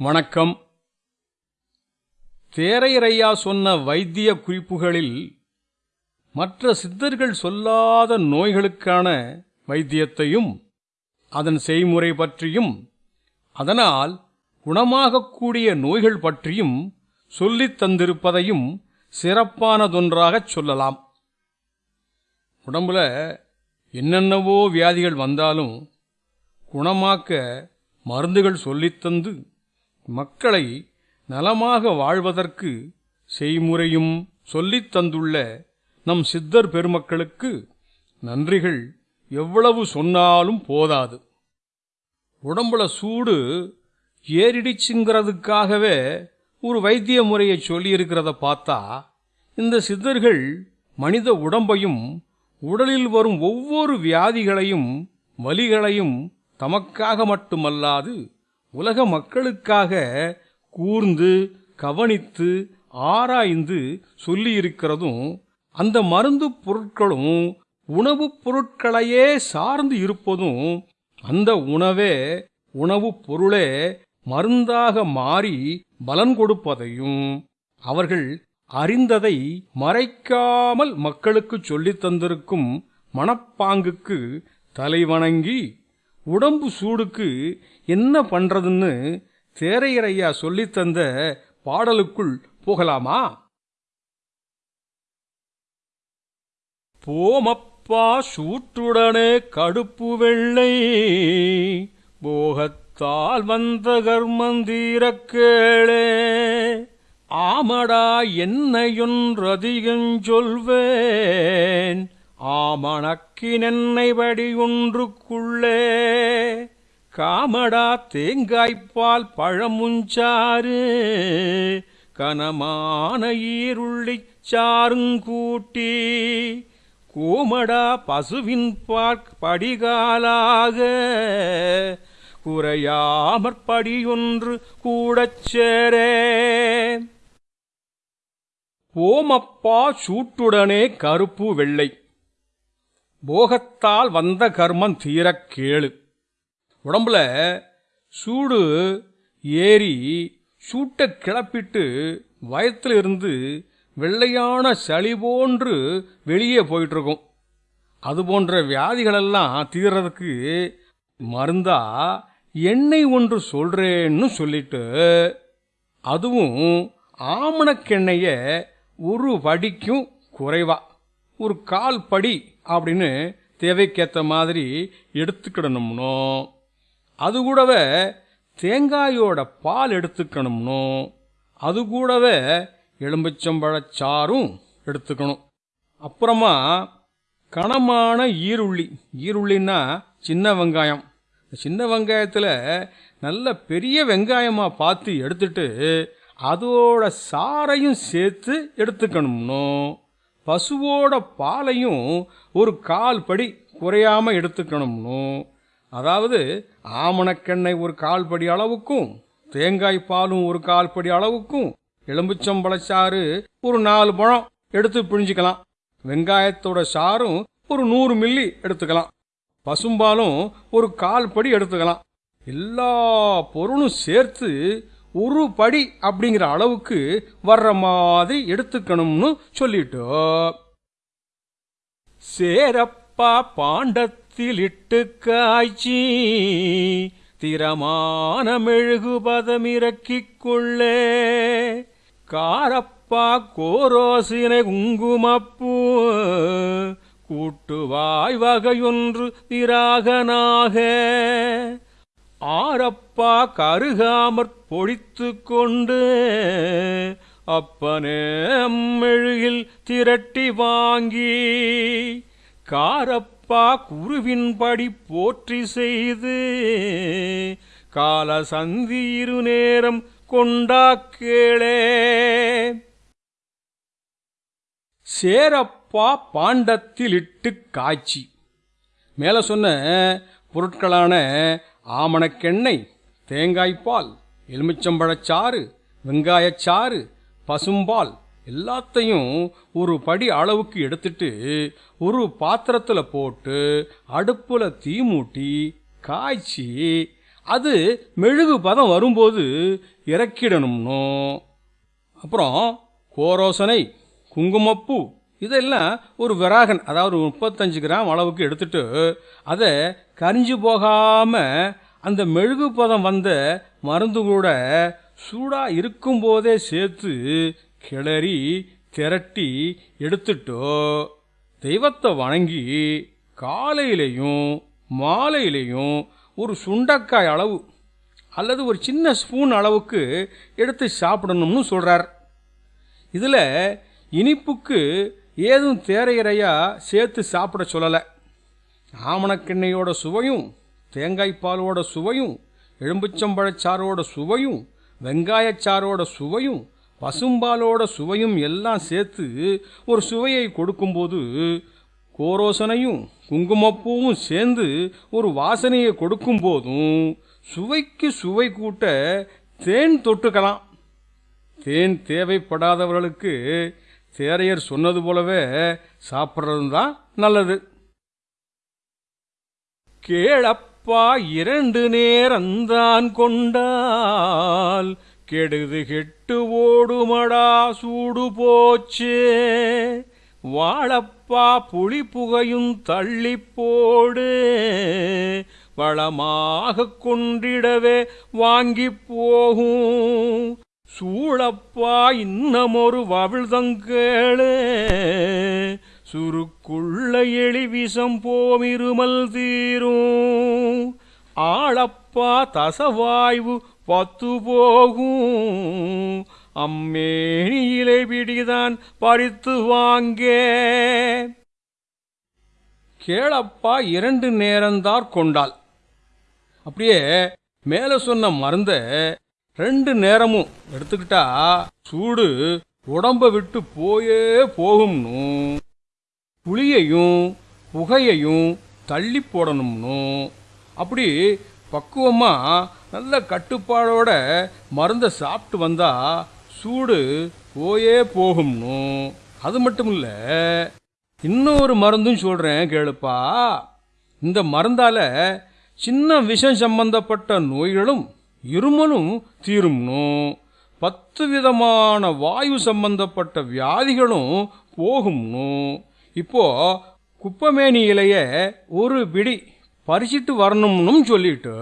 வணக்கம். தேரையரையா சொன்ன வைத்திய குறிப்புகளில் மற்ற சித்தர்கள் சொல்லாத நோய்களுக்கான வைத்தியத்தையும் அதன் செய்முறை பற்றியும் அதனால் குணமாகக்கூடிய நோய்கள் பற்றியும் சொல்லித் தந்திருப்பதையும் சிறப்பானதொன்றாகச் சொல்லலாம். உடம்புல என்னென்னவோ வியாதிகள் வந்தாலும் குணமாக்க மருந்துகள் சொல்லித்தந்து மக்களை நலமாக வாழ்வதற்கு செய்முறையும் சொல்லித் தந்துள்ள நம் சித்தர் பெருமக்களுக்கு நன்றிகள் எவ்வளவு சொன்னாலும் போதாது. உடம்புல சூடு ஏறிடிச்சுங்கிறதுக்காகவே ஒரு வைத்திய முறையை சொல்லியிருக்கிறத பார்த்தா இந்த சித்தர்கள் மனித உடம்பையும் உடலில் வரும் ஒவ்வொரு வியாதிகளையும் வலிகளையும் தமக்காக மட்டுமல்லாது உலக மக்களுக்காக கூர்ந்து கவனித்து ஆராய்ந்து சொல்லியிருக்கிறதும் அந்த மருந்து பொருட்களும் உணவுப் பொருட்களையே சார்ந்து இருப்பதும் அந்த உணவே உணவுப் பொருளே மருந்தாக மாறி பலன் கொடுப்பதையும் அவர்கள் அறிந்ததை மறைக்காமல் மக்களுக்கு சொல்லித் தந்திருக்கும் மனப்பாங்குக்கு தலைவணங்கி உடம்பு சூடுக்கு என்ன பண்றதுன்னு தேரையரையா சொல்லித் தந்த பாடலுக்குள் போகலாமா? போமப்பா சூட்டுடனே கடுப்பு வெள்ளை போகத்தால் வந்த கர்மந்தீர கேளே. ஆமடா என்னையொன்றதிகஞ்சொல்வேன் ஆமணக்கினென்னை வடியொன்றுக்குள்ளே காமடா தேங்காய்ப்பால் பழமுஞ்சாறு கனமான ஈருள்ளிச் சாருங்கூட்டி கூமடா பசுவின் பார்க் படிகாலாக குறையாமற்படியொன்று கூடச் சேரே. ஓமப்பா சூட்டுடனே கருப்பு வெள்ளை போகத்தால் வந்த கர்மம் தீரக் கேளு. உடம்புல சூடு ஏறி சூட்டை கிளப்பிட்டு வயத்தில் இருந்து வெள்ளையான சளி போன்று வெளியே போயிட்டு இருக்கும் அது போன்ற வியாதிகளெல்லாம் தீர்றதுக்கு மருந்தா எண்ணெய் ஒன்று சொல்றேன்னு சொல்லிட்டு அதுவும் ஆமணக்கெண்ணெய ஒரு படிக்கும் குறைவா. ஒரு கால் படி அப்படின்னு தேவைக்கேற்ற மாதிரி எடுத்துக்கிடணும்னோ? அது கூடவே தேங்காயோட பால் எடுத்துக்கணும்னோ? அது கூடவே எலும்புச்சம்பழச்சாரும் எடுத்துக்கணும். அப்புறமா கனமான ஈருள்ளி. ஈருள்ளின்னா சின்ன வெங்காயம். சின்ன வெங்காயத்தில் நல்ல பெரிய வெங்காயமாக பார்த்து எடுத்துட்டு அதோட சாரையும் சேர்த்து எடுத்துக்கணும்னோ? பசுவோட பாலையும் ஒரு கால் படி குறையாமல் எடுத்துக்கணும்னோ. அதாவது ஆமணக்கெண்ணெய் ஒரு கால் படி அளவுக்கும் தேங்காய் பாலும் ஒரு கால் படி அளவுக்கும் எலும்புச்சம்பழச்சாறு ஒரு நாலு பழம் எடுத்து பிழிஞ்சிக்கலாம். வெங்காயத்தோட சாரும் ஒரு நூறு மில்லி எடுத்துக்கலாம். பசும்பாலும் ஒரு கால் படி எடுத்துக்கலாம். எல்லா பொருளும் சேர்த்து ஒரு படி அப்படிங்கிற அளவுக்கு வர்ற மாதிரி எடுத்துக்கணும்னு சொல்லிட்டோம் சேரப்பா பாண்டத்தில் இட்டு காய்ச்சி திறமான மெழுகு பதமிறக்கிக் கொள்ளே. காரப்பா கோரோசினை குங்குமப்பூ கூட்டுவாய் வகையொன்று திராகனாக. ஆரப்பா கருகாமற் பொழித்து கொண்டு அப்பனே அம்மெழுகில் திரட்டி வாங்கி காரப்பா குருவின்படி போற்றி செய்து கால சந்தி இரு நேரம் கொண்டா கேளே. சேரப்பா பாண்டத்தில் இட்டு காய்ச்சி. மேல சொன்ன பொருட்களான ஆமணக்கெண்ணெய் தேங்காய்ப்பால் எலுமிச்சம்பழச்சாறு வெங்காயச்சாறு பசும்பால் எல்லாத்தையும் ஒரு படி அளவுக்கு எடுத்துட்டு ஒரு பாத்திரத்தில் போட்டு அடுப்பில் தீ மூட்டி காய்ச்சி அது மெழுகு பதம் வரும்போது இறக்கிடணும்னோ? அப்புறம் கோரோசனை குங்குமப்பூ இதெல்லாம் ஒரு விராகன் அதாவது ஒரு முப்பத்தஞ்சு கிராம் அளவுக்கு எடுத்துட்டு அதை கரிஞ்சு போகாமல் அந்த மெழுகு பதம் வந்த மருந்து கூட சூடாக இருக்கும்போதே சேர்த்து கிளறி திரட்டி எடுத்துட்டோ தெய்வத்தை வணங்கி காலையிலையும் மாலையிலையும் ஒரு சுண்டக்காய் அளவு அல்லது ஒரு சின்ன ஸ்பூன் அளவுக்கு எடுத்து சாப்பிடணும்னு சொல்கிறார் இதில் இனிப்புக்கு ஏதும் தேரையறையா சேர்த்து சாப்பிட சொல்லலை. ஆமணக்கெண்ணையோட சுவையும் தேங்காய் பாலோட சுவையும் எலும்புச்சம்பழச்சாரோட சுவையும் வெங்காயச்சாரோட சுவையும் பசும்பாலோட சுவையும் எல்லாம் சேர்த்து ஒரு சுவையை கொடுக்கும்போது கோரோசனையும் குங்குமப்பூவும் சேர்ந்து ஒரு வாசனையை கொடுக்கும் போதும் சுவைக்கு சுவை கூட்ட தேன் தொட்டுக்கலாம். தேன் தேவைப்படாதவர்களுக்கு தேரையர் சொன்னது போலவே சாப்பிட்றதும் தான் நல்லது. கேளப்பா இரண்டு நேரந்தான் கொண்டால் கெடுது கெட்டு ஓடுமடா சூடு போச்சே. வாழப்பா புளி புகையும் தள்ளி போடு. வளமாக கொண்டிடவே வாங்கி போகும். சூழப்பா இன்னமொரு வவிழ்தங்கேளே சுருக்குள்ள எளி விஷம் போமிருமல் தீரும். ஆளப்பா தசவாய்வு பத்து போகும். அம்மேனியிலே பிடிதான் பறித்து வாங்கே. கேளப்பா இரண்டு நேரந்தார் கொண்டாள். அப்படியே மேலே சொன்ன மருந்த ரெண்டு நேரமும் எடுத்துக்கிட்டா சூடு உடம்ப விட்டு போயே போகும்னு. புளியையும் புகையையும் தள்ளி போடணும்னு. அப்படி பக்குவமா நல்ல கட்டுப்பாடோட மருந்தை சாப்பிட்டு வந்தா சூடு போயே போகும்னு. அது மட்டும் இல்லை இன்னொரு மருந்தும் சொல்றேன் கேளுப்பா. இந்த மருந்தால சின்ன விஷம் சம்பந்தப்பட்ட நோய்களும் இருமலும் தீரும்னும் பத்து விதமான வாயு சம்பந்தப்பட்ட வியாதிகளும் போகும்னும் இப்போ குப்பமேனி இலைய ஒரு பிடி பறிச்சிட்டு வரணும்னு சொல்லிட்டு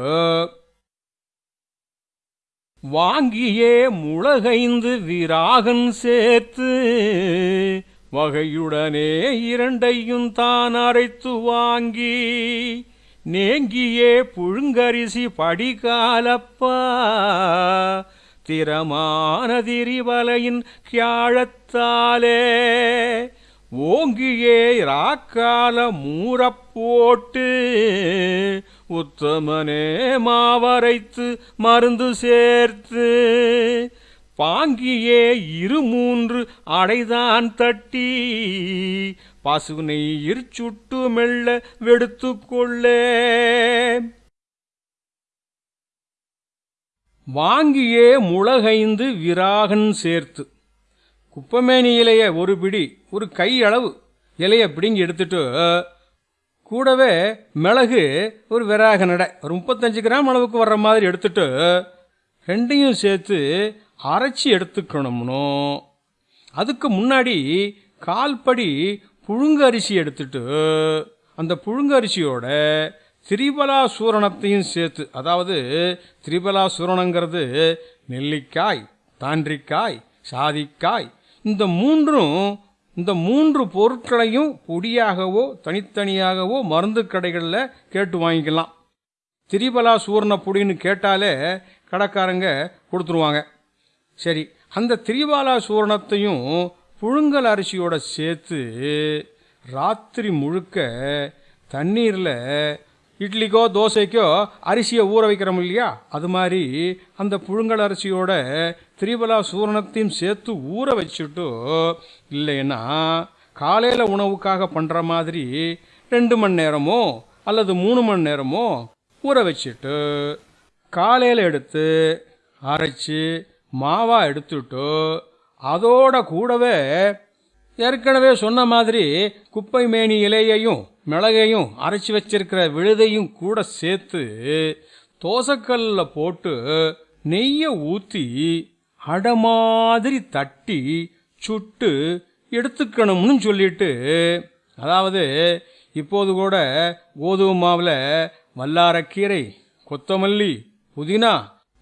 வாங்கியே முளகைந்து விராகன் சேர்த்து வகையுடனே இரண்டையும் தான் அரைத்து வாங்கி நேங்கியே புழுங்கரிசி படிகாலப்பா. திறமான திரிவலையின் கியாழத்தாலே. ஓங்கியே ராக்கால மூறப்போட்டு உத்தமனே மாவரைத்து மருந்து சேர்த்து. பாங்கியே இரு மூன்று அடைதான் தட்டி. பசுனை இருச்சுட்டு மெல்ல வெடுத்து கொள்ளே வாங்கியே முளகைந்து விராகன் சேர்த்து. குப்பமேனி இலைய ஒரு பிடி ஒரு கை அளவு இலைய பிடுங்கி எடுத்துட்டு கூடவே மிளகு ஒரு விராக நடை ஒரு முப்பத்தஞ்சு கிராம் அளவுக்கு வர்ற மாதிரி எடுத்துட்டு ரெண்டையும் சேர்த்து அரைச்சி எடுத்துக்கணும்னோ. அதுக்கு முன்னாடி கால்படி புழுங்க அரிசி எடுத்துட்டு அந்த புழுங்கரிசியோட திரிபலா சூரணத்தையும் சேர்த்து அதாவது திரிபலா சூரணங்கிறது நெல்லிக்காய் தாண்டிக்காய் சாதிக்காய் இந்த மூன்றும் இந்த மூன்று பொருட்களையும் பொடியாகவோ தனித்தனியாகவோ மருந்து கடைகளில் கேட்டு வாங்கிக்கலாம். திரிபலா சூரண பொடின்னு கேட்டாலே கடைக்காரங்க கொடுத்துருவாங்க. சரி அந்த திரிபாலா சூரணத்தையும் புழுங்கல் அரிசியோட சேர்த்து ராத்திரி முழுக்க தண்ணீரில் இட்லிக்கோ தோசைக்கோ அரிசியை ஊற வைக்கிறோம் இல்லையா? அது மாதிரி அந்த புழுங்கல் அரிசியோட திரிபலா சூரணத்தையும் சேர்த்து ஊற வச்சுட்டு இல்லைன்னா காலையில் உணவுக்காக பண்ணுற மாதிரி ரெண்டு மணி நேரமோ அல்லது மூணு மணி நேரமோ ஊற வச்சுட்டு காலையில் எடுத்து அரைச்சி மாவா எடுத்துட்டு அதோட கூடவே ஏற்கனவே சொன்ன மாதிரி குப்பை மேனி இலையையும் மிளகையும் அரைச்சி வச்சிருக்கிற விழுதையும் கூட சேர்த்து தோசைக்கல்ல போட்டு நெய்யை ஊற்றி அடை மாதிரி தட்டி சுட்டு எடுத்துக்கணும்னு சொல்லிட்டு அதாவது இப்போது கூட கோதுமை மாவில் வல்லாரக்கீரை கொத்தமல்லி புதினா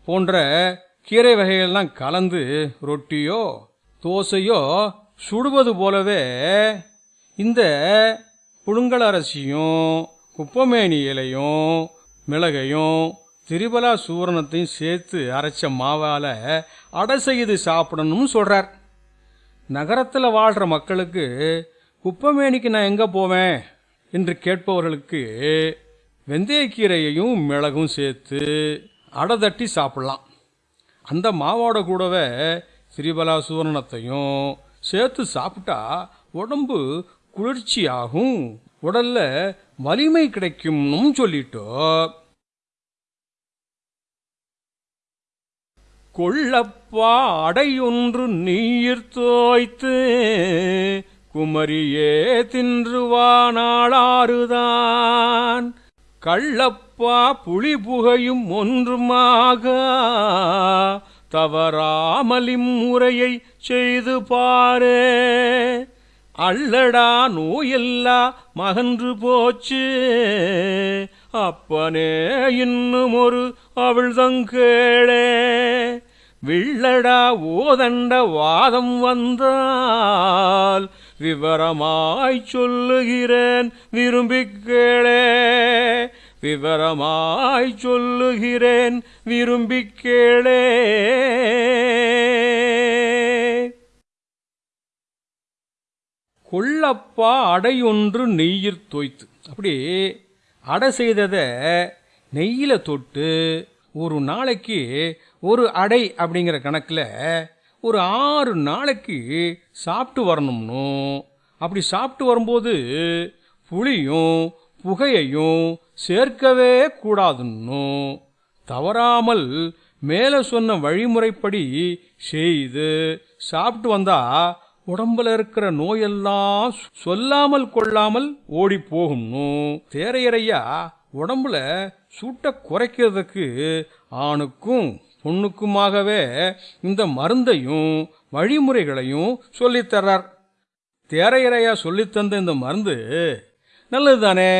போன்ற கீரை வகைகள்லாம் கலந்து ரொட்டியோ தோசையோ சுடுவது போலவே இந்த புழுங்கல் அரிசியும் குப்பமேனி இலையும் மிளகையும் திரிபலா சூரணத்தையும் சேர்த்து அரைச்ச மாவால் அடை செய்து சாப்பிடணும்னு சொல்கிறார் நகரத்தில் வாழ்கிற மக்களுக்கு குப்பமேனிக்கு நான் எங்கே போவேன்? என்று கேட்பவர்களுக்கு வெந்தயக்கீரையையும் மிளகும் சேர்த்து அடை தட்டி சாப்பிடலாம். அந்த மாவோட கூடவே திரிபலா சூரணத்தையும் சேர்த்து சாப்பிட்டா உடம்பு குளிர்ச்சியாகும். உடல்ல வலிமை கிடைக்கும்னு சொல்லிட்டோ. கொள்ளப்பா அடையொன்று நீர் தோய்த்து குமரியே தின்றுவானாளாறுதான். கள்ளப்பா புலி புகையும் ஒன்றுமாக தவறாமலிம் முறையை செய்து பாரே. அள்ளடா நோயெல்லா மகன்று போச்சு. அப்பனே இன்னும் ஒரு அவிழ்தங்கேளே வில்லடா ஓதண்ட வாதம் வந்தால் விவரமாய் சொல்லுகிறேன் விரும்பிக் கேளே. விவரமாய் சொல்லுகிறேன் விரும்பிக் கேளே. கொள்ளப்பா அடையொன்று நெய்யிற் தோய்த்து. அப்படி அடை செய்ததை நெய்யில் தொட்டு ஒரு நாளைக்கு ஒரு அடை அப்படிங்கிற கணக்கில் ஒரு ஆறு நாளைக்கு சாப்பிட்டு வரணும்னு. அப்படி சாப்பிட்டு வரும்போது புளியும் புகையையும் சேர்க்கவே கூடாதுன்னு? தவறாமல் மேலே சொன்ன வழிமுறைப்படி செய்து சாப்பிட்டு வந்தா உடம்புல இருக்கிற நோயெல்லாம் சொல்லாமல் கொள்ளாமல் ஓடி போகும்னு தேரையறையா உடம்புல சூட்டை குறைக்கிறதுக்கு ஆணுக்கும் பொண்ணுக்குமாகவே இந்த மருந்தையும் வழிமுறைகளையும் சொல்லித்தர்றார் தேரையறையா சொல்லித்தந்த இந்த மருந்து நல்லது தானே